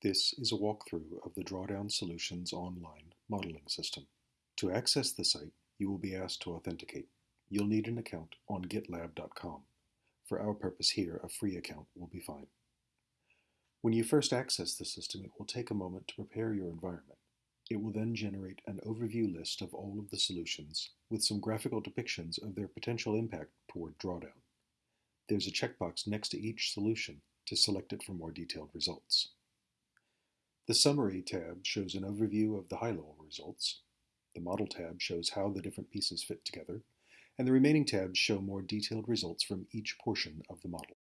This is a walkthrough of the Drawdown Solutions online modeling system. To access the site, you will be asked to authenticate. You'll need an account on gitlab.com. For our purpose here, a free account will be fine. When you first access the system, it will take a moment to prepare your environment. It will then generate an overview list of all of the solutions with some graphical depictions of their potential impact toward drawdown. There's a checkbox next to each solution to select it for more detailed results. The Summary tab shows an overview of the high-level results. The Model tab shows how the different pieces fit together, and the remaining tabs show more detailed results from each portion of the model.